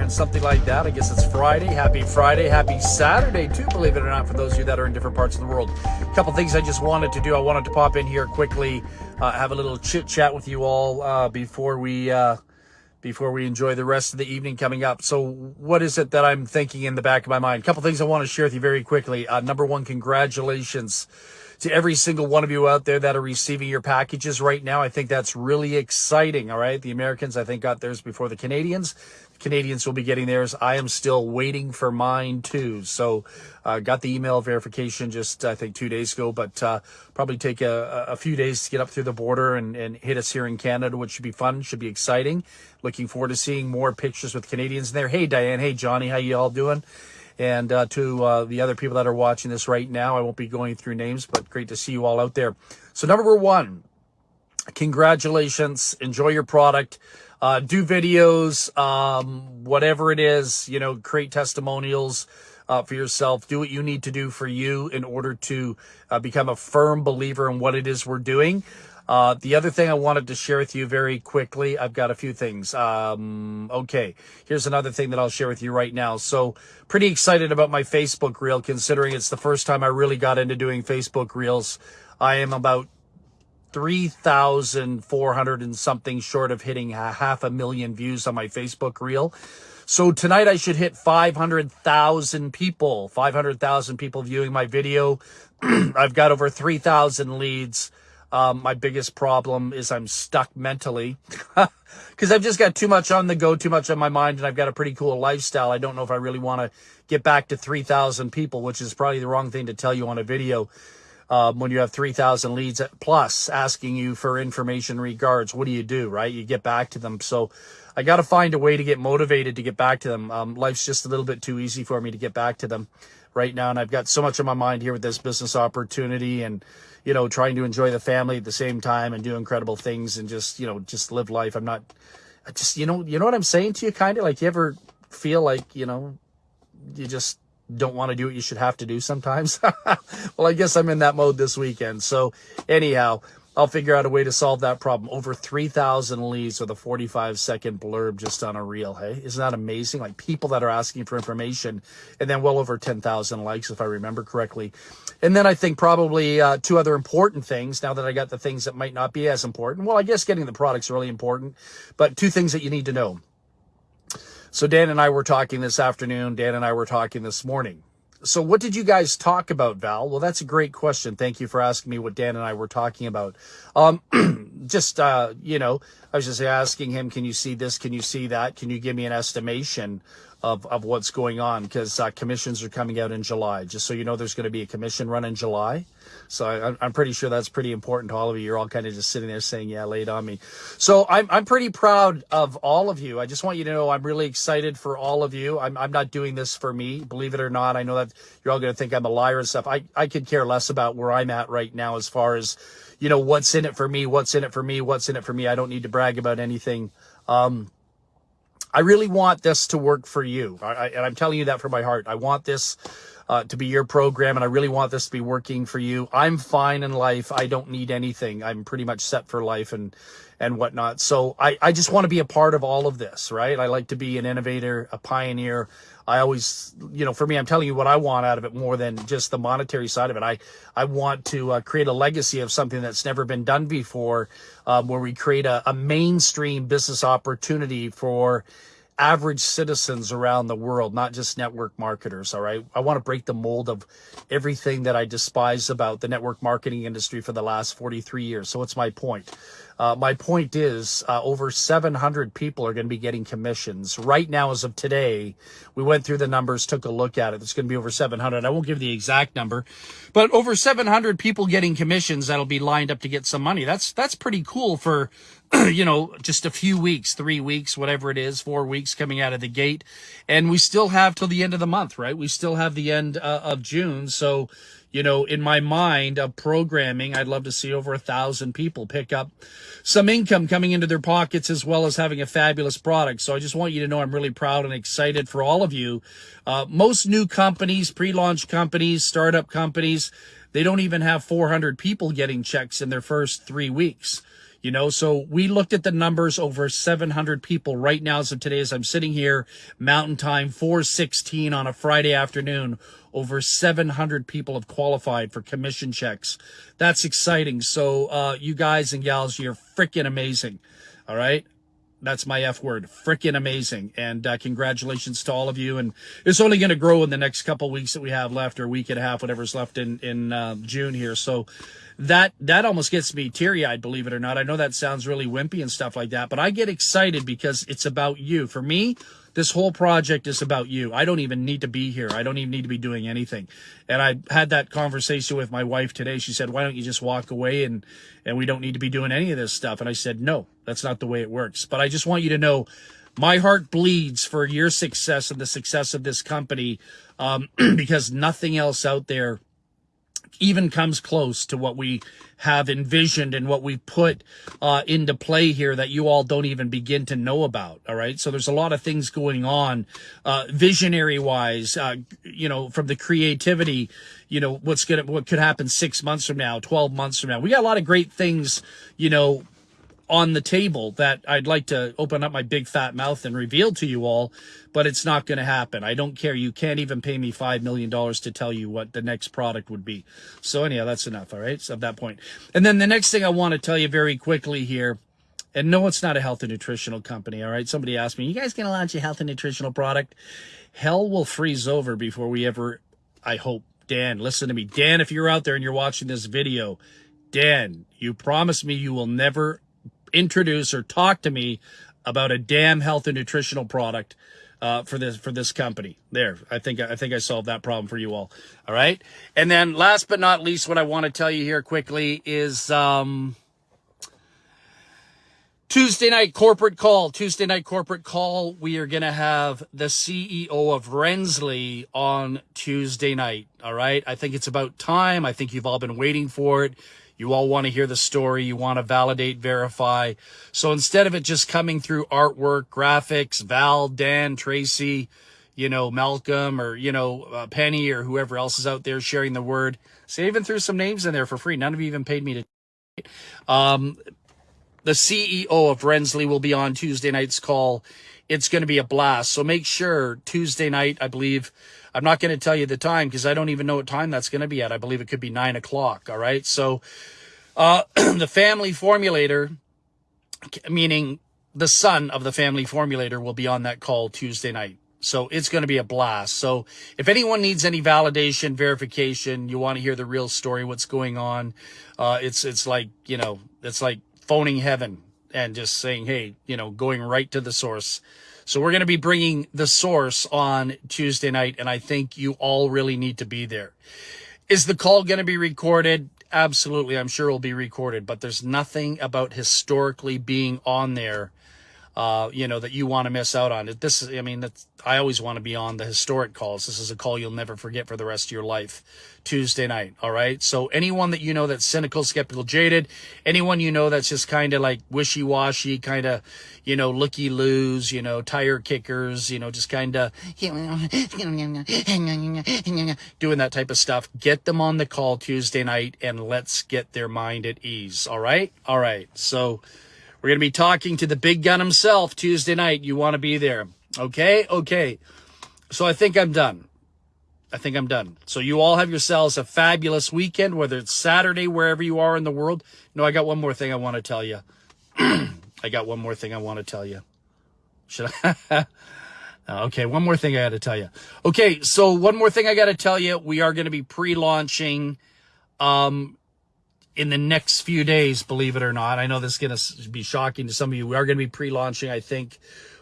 in, something like that. I guess it's Friday. Happy Friday. Happy Saturday, too, believe it or not, for those of you that are in different parts of the world. A couple things I just wanted to do. I wanted to pop in here quickly, uh, have a little chit chat with you all uh, before we. Uh, before we enjoy the rest of the evening coming up. So, what is it that I'm thinking in the back of my mind? A couple things I want to share with you very quickly. Uh, number one, congratulations to every single one of you out there that are receiving your packages right now. I think that's really exciting. All right. The Americans, I think, got theirs before the Canadians. The Canadians will be getting theirs. I am still waiting for mine too. So, uh, got the email verification just, I think, two days ago, but, uh, probably take a, a few days to get up through the border and, and hit us here in Canada, which should be fun, should be exciting. Looking forward to seeing more pictures with Canadians in there. Hey, Diane. Hey, Johnny. How you all doing? And uh, to uh, the other people that are watching this right now, I won't be going through names, but great to see you all out there. So number one, congratulations. Enjoy your product. Uh, do videos, um, whatever it is, you know, create testimonials uh, for yourself. Do what you need to do for you in order to uh, become a firm believer in what it is we're doing. Uh, the other thing I wanted to share with you very quickly, I've got a few things. Um, okay, here's another thing that I'll share with you right now. So, pretty excited about my Facebook reel, considering it's the first time I really got into doing Facebook reels. I am about 3,400 and something short of hitting a half a million views on my Facebook reel. So tonight I should hit 500,000 people, 500,000 people viewing my video. I've got over 3,000 leads. Um, my biggest problem is I'm stuck mentally because I've just got too much on the go, too much on my mind, and I've got a pretty cool lifestyle. I don't know if I really want to get back to 3,000 people, which is probably the wrong thing to tell you on a video. Um, when you have 3,000 leads plus asking you for information regards, what do you do, right? You get back to them. So I got to find a way to get motivated to get back to them. Um, life's just a little bit too easy for me to get back to them right now. And I've got so much on my mind here with this business opportunity and, you know, trying to enjoy the family at the same time and do incredible things and just, you know, just live life. I'm not, I just, you know, you know what I'm saying to you kind of like you ever feel like, you know, you just don't want to do what you should have to do sometimes. well, I guess I'm in that mode this weekend. So anyhow, I'll figure out a way to solve that problem. Over 3,000 leads with a 45 second blurb just on a reel. Hey, isn't that amazing? Like people that are asking for information and then well over 10,000 likes, if I remember correctly. And then I think probably uh, two other important things now that I got the things that might not be as important. Well, I guess getting the product's really important, but two things that you need to know. So Dan and I were talking this afternoon. Dan and I were talking this morning so what did you guys talk about, Val? Well, that's a great question. Thank you for asking me what Dan and I were talking about. Um, just, uh, you know, I was just asking him, can you see this? Can you see that? Can you give me an estimation of, of what's going on? Because uh, commissions are coming out in July. Just so you know, there's going to be a commission run in July. So I, am pretty sure that's pretty important to all of you. You're all kind of just sitting there saying, yeah, lay it on me. So I'm, I'm pretty proud of all of you. I just want you to know I'm really excited for all of you. I'm, I'm not doing this for me, believe it or not. I know that you're all going to think I'm a liar and stuff. I, I could care less about where I'm at right now as far as, you know, what's in it for me, what's in it for me, what's in it for me. I don't need to brag about anything. Um, I really want this to work for you. I, I, and I'm telling you that from my heart. I want this uh, to be your program, and I really want this to be working for you. I'm fine in life. I don't need anything. I'm pretty much set for life and and whatnot. So I, I just want to be a part of all of this, right? I like to be an innovator, a pioneer. I always, you know, for me, I'm telling you what I want out of it more than just the monetary side of it. I, I want to uh, create a legacy of something that's never been done before, um, where we create a, a mainstream business opportunity for average citizens around the world, not just network marketers. All right. I want to break the mold of everything that I despise about the network marketing industry for the last 43 years. So what's my point? Uh, my point is uh, over 700 people are going to be getting commissions right now as of today. We went through the numbers, took a look at it. It's going to be over 700. I won't give the exact number, but over 700 people getting commissions that'll be lined up to get some money. That's, that's pretty cool for you know, just a few weeks, three weeks, whatever it is, four weeks coming out of the gate. And we still have till the end of the month, right? We still have the end uh, of June. So, you know, in my mind of programming, I'd love to see over a thousand people pick up some income coming into their pockets as well as having a fabulous product. So I just want you to know I'm really proud and excited for all of you. Uh, most new companies, pre-launch companies, startup companies, they don't even have 400 people getting checks in their first three weeks You know, so we looked at the numbers over 700 people right now. So today, as I'm sitting here, Mountain Time, 416 on a Friday afternoon, over 700 people have qualified for commission checks. That's exciting. So, uh, you guys and gals, you're freaking amazing. All right. That's my F word. Freaking amazing. And uh, congratulations to all of you. And it's only going to grow in the next couple weeks that we have left or week and a half, whatever's left in, in uh, June here. So that, that almost gets me teary eyed, believe it or not. I know that sounds really wimpy and stuff like that, but I get excited because it's about you. For me, this whole project is about you. I don't even need to be here. I don't even need to be doing anything. And I had that conversation with my wife today. She said, why don't you just walk away and, and we don't need to be doing any of this stuff. And I said, no, that's not the way it works. But I just want you to know my heart bleeds for your success and the success of this company um, because nothing else out there even comes close to what we have envisioned and what we put uh, into play here that you all don't even begin to know about. All right. So there's a lot of things going on, uh, visionary wise, uh, you know, from the creativity, you know, what's going to, what could happen six months from now, 12 months from now. We got a lot of great things, you know, on the table that I'd like to open up my big fat mouth and reveal to you all, but it's not going to happen. I don't care. You can't even pay me $5 million to tell you what the next product would be. So anyhow, that's enough. All right. So at that point. And then the next thing I want to tell you very quickly here, and no, it's not a health and nutritional company. All right. Somebody asked me, you guys going to launch a health and nutritional product? Hell will freeze over before we ever, I hope, Dan, listen to me. Dan, if you're out there and you're watching this video, Dan, you promise me you will never introduce or talk to me about a damn health and nutritional product uh, for this for this company. There, I think I think I solved that problem for you all. All right, and then last but not least, what I want to tell you here quickly is um, Tuesday night corporate call. Tuesday night corporate call. We are gonna have the CEO of Rensley on Tuesday night. All right, I think it's about time. I think you've all been waiting for it. You all want to hear the story. You want to validate, verify. So instead of it just coming through artwork, graphics, Val, Dan, Tracy, you know, Malcolm or, you know, uh, Penny or whoever else is out there sharing the word, so even threw some names in there for free. None of you even paid me to. Um, the CEO of Rensley will be on Tuesday night's call. It's going to be a blast. So make sure Tuesday night, I believe, I'm not going to tell you the time because I don't even know what time that's going to be at. I believe it could be nine o'clock. All right. So, uh, the family formulator, meaning the son of the family formulator will be on that call Tuesday night. So it's going to be a blast. So if anyone needs any validation, verification, you want to hear the real story, what's going on, uh, it's, it's like, you know, it's like phoning heaven and just saying, Hey, you know, going right to the source. So we're going to be bringing the source on Tuesday night, and I think you all really need to be there. Is the call going to be recorded? Absolutely. I'm sure it'll be recorded, but there's nothing about historically being on there uh, you know, that you want to miss out on. This is, I mean, that's, I always want to be on the historic calls. This is a call you'll never forget for the rest of your life. Tuesday night. All right. So anyone that you know that's cynical, skeptical, jaded, anyone you know that's just kind of like wishy washy, kind of, you know, looky loos, you know, tire kickers, you know, just kind of doing that type of stuff. Get them on the call Tuesday night and let's get their mind at ease. All right. All right. So, we're going to be talking to the big gun himself Tuesday night. You want to be there. Okay? Okay. So I think I'm done. I think I'm done. So you all have yourselves a fabulous weekend, whether it's Saturday, wherever you are in the world. No, I got one more thing I want to tell you. I got one more thing I want to tell you. Should I? okay, one more thing I got to tell you. Okay, so one more thing I got to tell you. We are going to be pre-launching um, in the next few days, believe it or not. I know this is going to be shocking to some of you. We are going to be pre-launching, I think,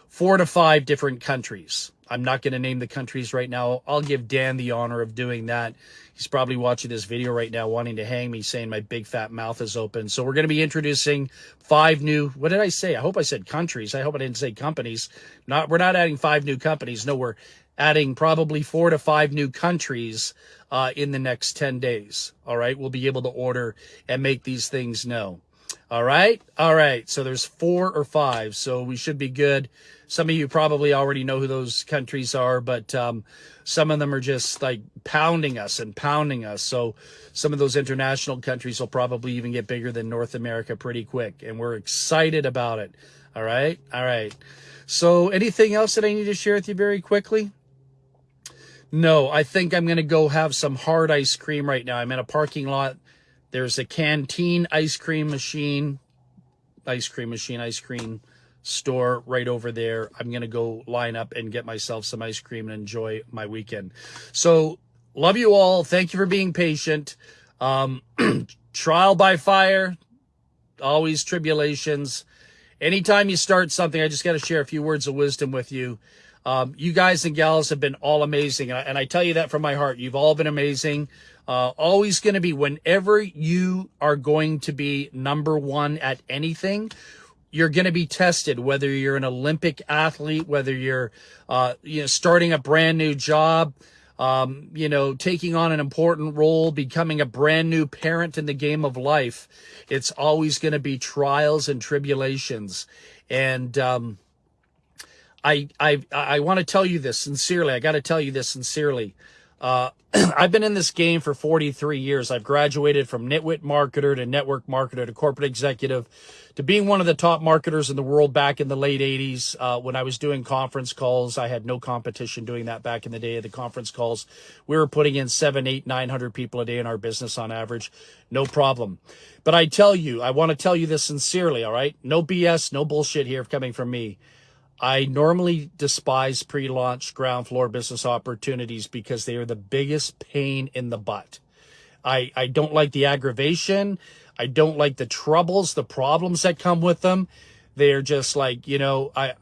four to five different countries. I'm not going to name the countries right now. I'll give Dan the honor of doing that. He's probably watching this video right now wanting to hang me saying my big fat mouth is open. So we're going to be introducing five new, what did I say? I hope I said countries. I hope I didn't say companies. Not, we're not adding five new companies. No, we're adding probably four to five new countries uh, in the next 10 days. All right. We'll be able to order and make these things know. All right. All right. So there's four or five. So we should be good. Some of you probably already know who those countries are, but um, some of them are just like pounding us and pounding us. So some of those international countries will probably even get bigger than North America pretty quick. And we're excited about it. All right. All right. So anything else that I need to share with you very quickly? No, I think I'm going to go have some hard ice cream right now. I'm in a parking lot. There's a canteen ice cream machine, ice cream machine, ice cream store right over there. I'm going to go line up and get myself some ice cream and enjoy my weekend. So love you all. Thank you for being patient. Um, trial by fire, always tribulations. Anytime you start something, I just got to share a few words of wisdom with you. Um, you guys and gals have been all amazing. And I, and I, tell you that from my heart. You've all been amazing. Uh, always going to be whenever you are going to be number one at anything, you're going to be tested, whether you're an Olympic athlete, whether you're, uh, you know, starting a brand new job, um, you know, taking on an important role, becoming a brand new parent in the game of life. It's always going to be trials and tribulations. And, um, I, I, I want to tell you this sincerely. I got to tell you this sincerely. Uh, I've been in this game for 43 years. I've graduated from nitwit marketer to network marketer to corporate executive to being one of the top marketers in the world back in the late 80s uh, when I was doing conference calls. I had no competition doing that back in the day of the conference calls. We were putting in seven, eight, 900 people a day in our business on average. No problem. But I tell you, I want to tell you this sincerely, all right? No BS, no bullshit here coming from me. I normally despise pre-launch ground floor business opportunities because they are the biggest pain in the butt. I, I don't like the aggravation. I don't like the troubles, the problems that come with them. They're just like, you know, I,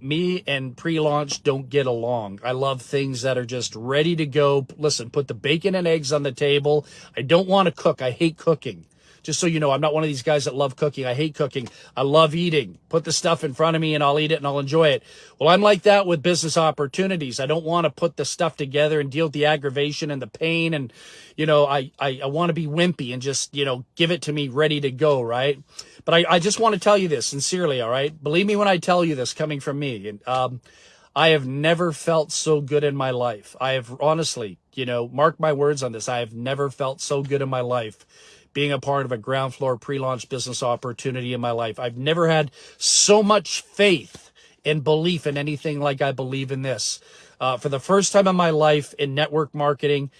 me and pre-launch don't get along. I love things that are just ready to go. Listen, put the bacon and eggs on the table. I don't want to cook. I hate cooking. Just so you know, I'm not one of these guys that love cooking. I hate cooking. I love eating. Put the stuff in front of me and I'll eat it and I'll enjoy it. Well, I'm like that with business opportunities. I don't want to put the stuff together and deal with the aggravation and the pain. And, you know, I, I, I want to be wimpy and just, you know, give it to me ready to go. Right. But I, I just want to tell you this sincerely. All right. Believe me when I tell you this coming from me. And, um, I have never felt so good in my life. I have honestly, you know, mark my words on this. I have never felt so good in my life being a part of a ground floor pre-launch business opportunity in my life. I've never had so much faith and belief in anything like I believe in this. Uh, for the first time in my life in network marketing,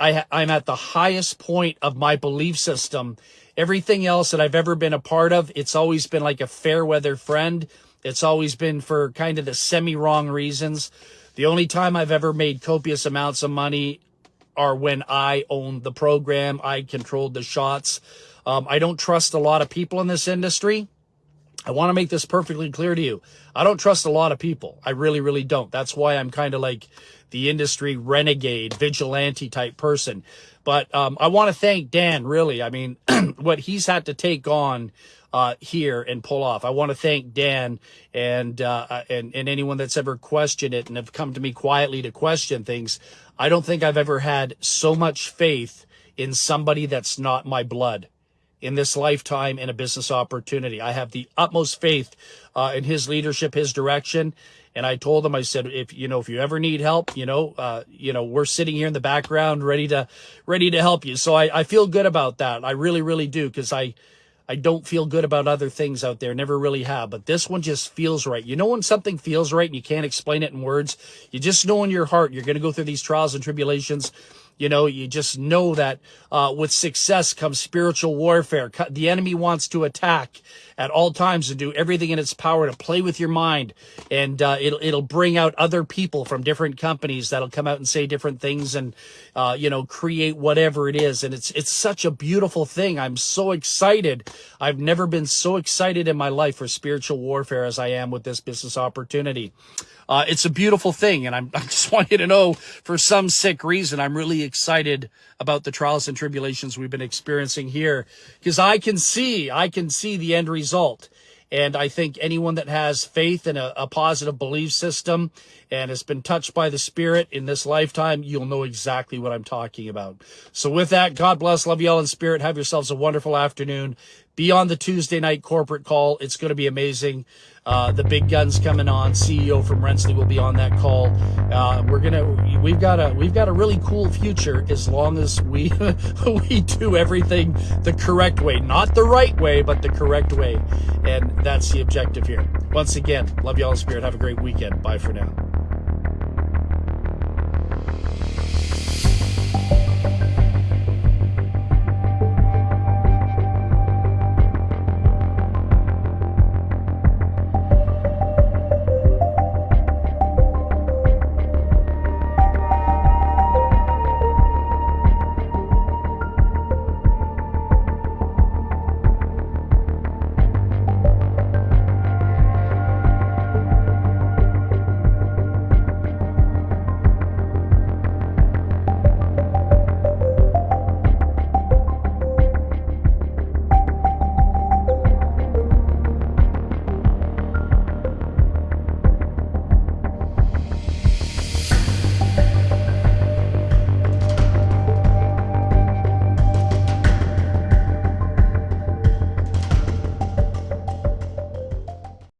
I, I'm at the highest point of my belief system. Everything else that I've ever been a part of, it's always been like a fair weather friend. It's always been for kind of the semi wrong reasons. The only time I've ever made copious amounts of money are when I owned the program. I controlled the shots. Um, I don't trust a lot of people in this industry. I want to make this perfectly clear to you. I don't trust a lot of people. I really, really don't. That's why I'm kind of like the industry renegade, vigilante type person. But um, I want to thank Dan, really. I mean, what he's had to take on uh, here and pull off. I want to thank Dan and, uh, and and anyone that's ever questioned it and have come to me quietly to question things. I don't think I've ever had so much faith in somebody that's not my blood in this lifetime in a business opportunity. I have the utmost faith uh, in his leadership, his direction. And I told him, I said, if you know, if you ever need help, you know, uh, you know, we're sitting here in the background, ready to, ready to help you. So I, I feel good about that. I really, really do, because I, I don't feel good about other things out there. Never really have. But this one just feels right. You know when something feels right and you can't explain it in words? You just know in your heart you're going to go through these trials and tribulations you know, you just know that uh, with success comes spiritual warfare. The enemy wants to attack at all times and do everything in its power to play with your mind, and uh, it'll it'll bring out other people from different companies that'll come out and say different things and uh, you know create whatever it is. And it's it's such a beautiful thing. I'm so excited. I've never been so excited in my life for spiritual warfare as I am with this business opportunity. Uh, it's a beautiful thing. And I'm, I just want you to know for some sick reason, I'm really excited about the trials and tribulations we've been experiencing here because I can see, I can see the end result. And I think anyone that has faith in a, a, positive belief system and has been touched by the Spirit in this lifetime, you'll know exactly what I'm talking about. So with that, God bless, love you all in spirit. Have yourselves a wonderful afternoon. Be on the Tuesday night corporate call. It's going to be amazing. Uh, the big guns coming on. CEO from Rensley will be on that call. Uh, we're gonna, we've got a, we've got a really cool future as long as we, we do everything the correct way, not the right way, but the correct way. And that's the objective here. Once again, love you all in spirit. Have a great weekend. Bye for now.